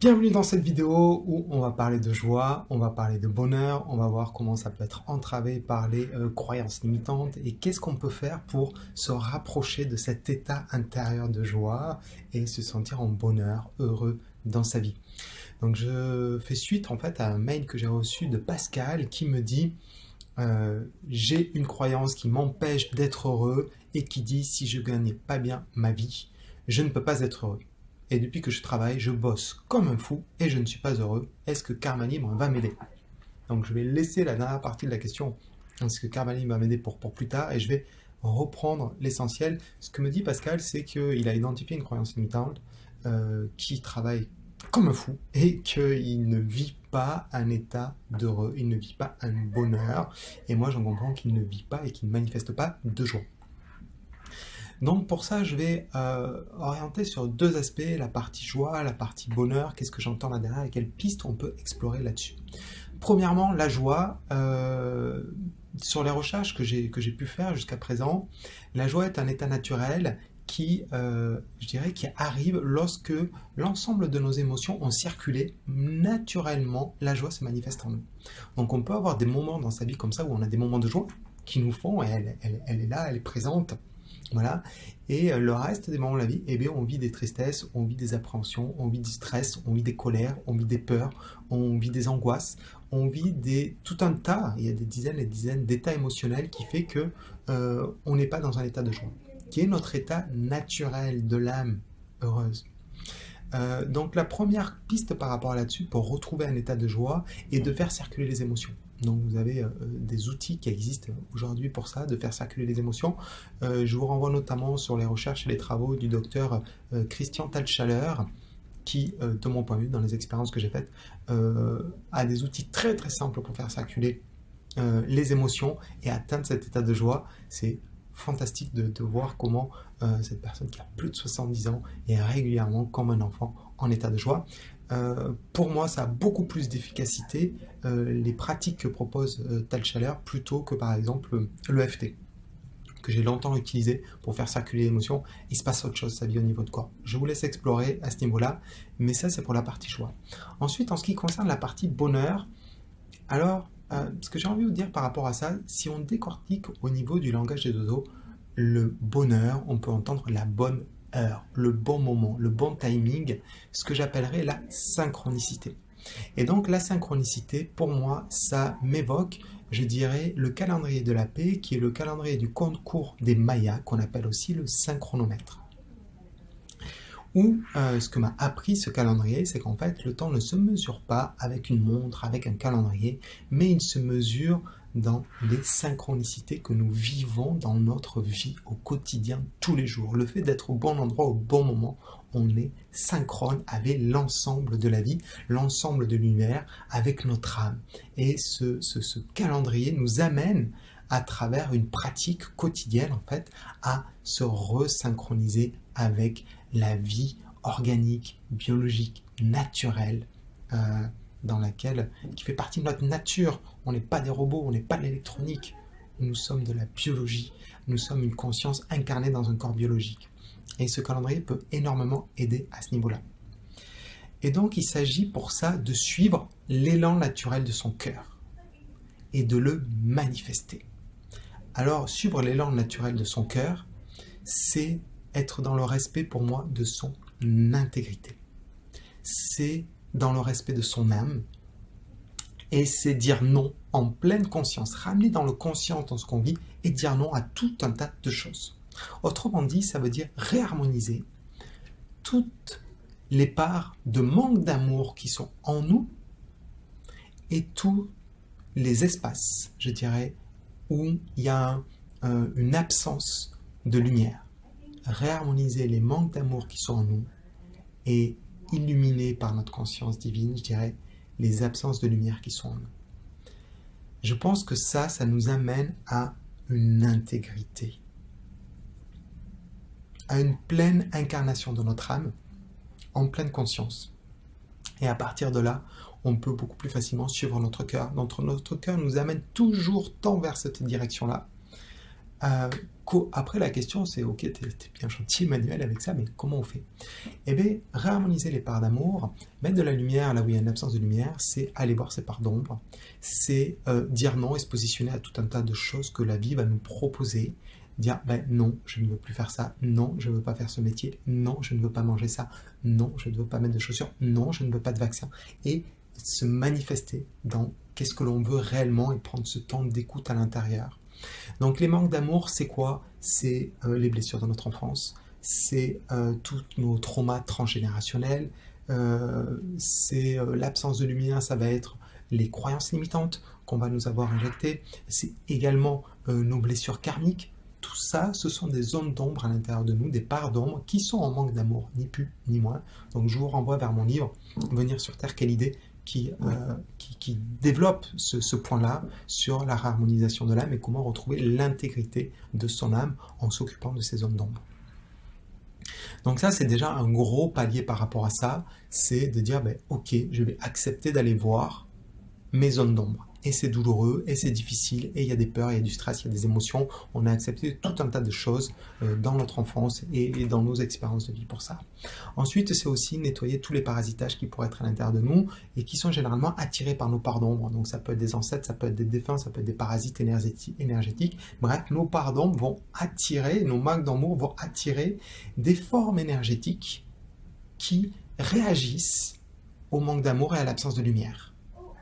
Bienvenue dans cette vidéo où on va parler de joie, on va parler de bonheur, on va voir comment ça peut être entravé par les euh, croyances limitantes et qu'est-ce qu'on peut faire pour se rapprocher de cet état intérieur de joie et se sentir en bonheur, heureux dans sa vie. Donc je fais suite en fait à un mail que j'ai reçu de Pascal qui me dit euh, j'ai une croyance qui m'empêche d'être heureux et qui dit si je gagne pas bien ma vie, je ne peux pas être heureux et depuis que je travaille, je bosse comme un fou et je ne suis pas heureux. Est-ce que Karma Libre va m'aider? Donc je vais laisser la dernière partie de la question, est-ce que Karma va m'aider pour, pour plus tard? Et je vais reprendre l'essentiel. Ce que me dit Pascal, c'est qu'il a identifié une croyance limitante euh, qui travaille comme un fou et qu'il ne vit pas un état d'heureux, il ne vit pas un bonheur. Et moi, j'en comprends qu'il ne vit pas et qu'il ne manifeste pas de joie. Donc pour ça, je vais euh, orienter sur deux aspects, la partie joie, la partie bonheur, qu'est-ce que j'entends là derrière et quelles pistes on peut explorer là-dessus. Premièrement, la joie, euh, sur les recherches que j'ai pu faire jusqu'à présent, la joie est un état naturel qui, euh, je dirais, qui arrive lorsque l'ensemble de nos émotions ont circulé naturellement, la joie se manifeste en nous. Donc on peut avoir des moments dans sa vie comme ça où on a des moments de joie qui nous font, elle, elle est là, elle est présente, voilà. Et euh, le reste des moments de la vie, eh on vit des tristesses, on vit des appréhensions, on vit du stress, on vit des colères, on vit des peurs, on vit des angoisses, on vit des, tout un tas, il y a des dizaines et dizaines d'états émotionnels qui fait que euh, on n'est pas dans un état de joie, qui est notre état naturel de l'âme heureuse. Euh, donc la première piste par rapport à là-dessus pour retrouver un état de joie est de faire circuler les émotions. Donc vous avez euh, des outils qui existent aujourd'hui pour ça, de faire circuler les émotions. Euh, je vous renvoie notamment sur les recherches et les travaux du docteur euh, Christian Talchaler, qui, de mon point de vue, dans les expériences que j'ai faites, a des outils très très simples pour faire circuler les émotions et atteindre cet état de joie. Fantastique de, voir comment cette personne qui a plus de 70 ans est régulièrement comme un enfant en état de joie. Euh, pour moi, ça a beaucoup plus d'efficacité, euh, les pratiques que propose euh, Tal Chaleur, plutôt que par exemple l'EFT, que j'ai longtemps utilisé pour faire circuler l'émotion. Il se passe autre chose, sa vie au niveau de corps. Je vous laisse explorer à ce niveau-là, mais ça, c'est pour la partie choix. Ensuite, en ce qui concerne la partie bonheur, alors, ce que j'ai envie de dire par rapport à ça, si on décortique au niveau du langage des dodo, le bonheur, on peut entendre la bonne heure, le bon moment, le bon timing, ce que j'appellerais la synchronicité. Et donc la synchronicité, pour moi, ça m'évoque, je dirais, le calendrier de la paix, qui est le calendrier du compte court des Mayas, qu'on appelle aussi le synchronomètre. Ou euh, ce que m'a appris ce calendrier, c'est qu'en fait, le temps ne se mesure pas avec une montre, avec un calendrier, mais il se mesure dans les synchronicités que nous vivons dans notre vie au quotidien, tous les jours. Le fait d'être au bon endroit au bon moment, on est synchrone avec l'ensemble de la vie, l'ensemble de l'univers, avec notre âme. Et ce, ce, calendrier nous amène à travers une pratique quotidienne, en fait, à se resynchroniser avec la vie organique, biologique, naturelle, euh, dans laquelle, qui fait partie de notre nature. On n'est pas des robots, on n'est pas de l'électronique. Nous sommes de la biologie. Nous sommes une conscience incarnée dans un corps biologique. Et ce calendrier peut énormément aider à ce niveau-là. Et donc, il s'agit pour ça de suivre l'élan naturel de son cœur et de le manifester. Alors, suivre l'élan naturel de son cœur, c'est être dans le respect pour moi de son intégrité. C'est dans le respect de son âme. Et c'est dire non en pleine conscience, ramener dans le conscient dans ce qu'on vit et dire non à tout un tas de choses. Autrement dit, ça veut dire réharmoniser toutes les parts de manque d'amour qui sont en nous et tous les espaces, je dirais, où il y a euh, une absence de lumière. Réharmoniser les manques d'amour qui sont en nous et illuminés par notre conscience divine, je dirais, les absences de lumière qui sont en nous. Je pense que ça, ça nous amène à une intégrité, à une pleine incarnation de notre âme, en pleine conscience. Et à partir de là, on peut beaucoup plus facilement suivre notre cœur. Notre cœur nous amène toujours tant vers cette direction-là. Euh, après la question c'est ok, t'es es bien gentil Emmanuel avec ça, mais comment on fait? Eh bien, réharmoniser les parts d'amour, mettre de la lumière là où il y a une absence de lumière, c'est aller voir ces parts d'ombre, c'est euh, dire non et se positionner à tout un tas de choses que la vie va nous proposer, dire ben non, je ne veux plus faire ça, non, je ne veux pas faire ce métier, non, je ne veux pas manger ça, non, je ne veux pas mettre de chaussures, non, je ne veux pas de vaccin. Et se manifester dans qu'est-ce que l'on veut réellement et prendre ce temps d'écoute à l'intérieur. Donc les manques d'amour, c'est quoi? C'est euh, les blessures de notre enfance, c'est euh, tous nos traumas transgénérationnels, euh, c'est l'absence de lumière, ça va être les croyances limitantes qu'on va nous avoir injectées, c'est également nos blessures karmiques, tout ça, ce sont des zones d'ombre à l'intérieur de nous, des parts d'ombre qui sont en manque d'amour, ni plus ni moins. Donc je vous renvoie vers mon livre « Venir sur Terre, quelle idée ?» Euh, qui, qui, développe ce, point-là sur la harmonisation de l'âme et comment retrouver l'intégrité de son âme en s'occupant de ces zones d'ombre. Donc ça, c'est déjà un gros palier par rapport à ça, c'est de dire, ben, ok, je vais accepter d'aller voir mes zones d'ombre et c'est douloureux, et c'est difficile, et il y a des peurs, il y a du stress, il y a des émotions. On a accepté tout un tas de choses euh, dans notre enfance et, dans nos expériences de vie pour ça. Ensuite, c'est aussi nettoyer tous les parasitages qui pourraient être à l'intérieur de nous et qui sont généralement attirés par nos parts d'ombre. Donc ça peut être des ancêtres, ça peut être des défunts, ça peut être des parasites énergétiques. Bref, nos parts d'ombre vont attirer, nos marques d'amour vont attirer des formes énergétiques qui réagissent au manque d'amour et à l'absence de lumière.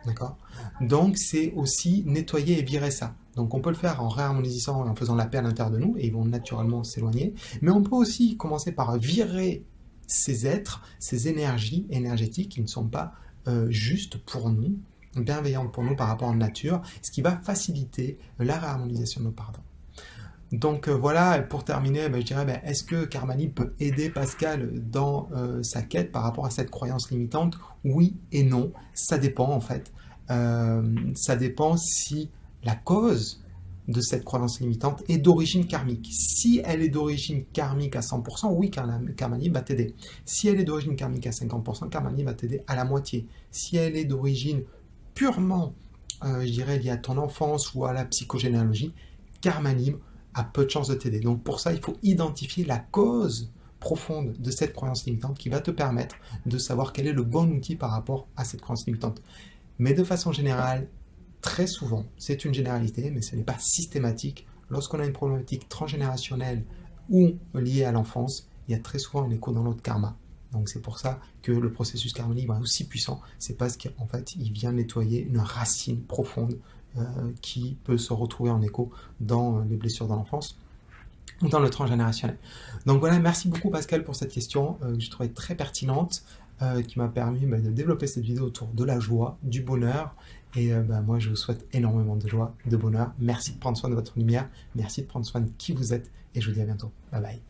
D'accord Donc, c'est aussi nettoyer et virer ça. Donc, on peut le faire en réharmonisant et en faisant la paix à l'intérieur de nous, et ils vont naturellement s'éloigner. Mais on peut aussi commencer par virer ces êtres, ces énergies énergétiques qui ne sont pas euh, justes pour nous, bienveillantes pour nous par rapport à la nature, ce qui va faciliter la réharmonisation de nos pardons. Donc euh, voilà, pour terminer, ben, je dirais, ben, est-ce que Karmani peut aider Pascal dans euh, sa quête par rapport à cette croyance limitante? Oui et non, ça dépend en fait. Euh, ça dépend si la cause de cette croyance limitante est d'origine karmique. Si elle est d'origine karmique à 100%, oui, Karmani va t'aider. Si elle est d'origine karmique à 50%, Karmani va t'aider à la moitié. Si elle est d'origine purement, je dirais, liée à ton enfance ou à la psychogénéalogie, Karmani a peu de chances de t'aider. Donc pour ça, il faut identifier la cause profonde de cette croyance limitante qui va te permettre de savoir quel est le bon outil par rapport à cette croyance limitante. Mais de façon générale, très souvent, c'est une généralité, mais ce n'est pas systématique. Lorsqu'on a une problématique transgénérationnelle ou liée à l'enfance, il y a très souvent un écho dans notre karma. Donc c'est pour ça que le processus karmique est aussi puissant. C'est parce qu'en fait, il vient nettoyer une racine profonde qui peut se retrouver en écho dans les blessures dans l'enfance ou dans le transgénérationnel. Donc voilà, merci beaucoup Pascal pour cette question euh, que je trouvais très pertinente, euh, qui m'a permis bah, de développer cette vidéo autour de la joie, du bonheur, et bah, moi je vous souhaite énormément de joie, de bonheur. Merci de prendre soin de votre lumière, merci de prendre soin de qui vous êtes, et je vous dis à bientôt. Bye bye.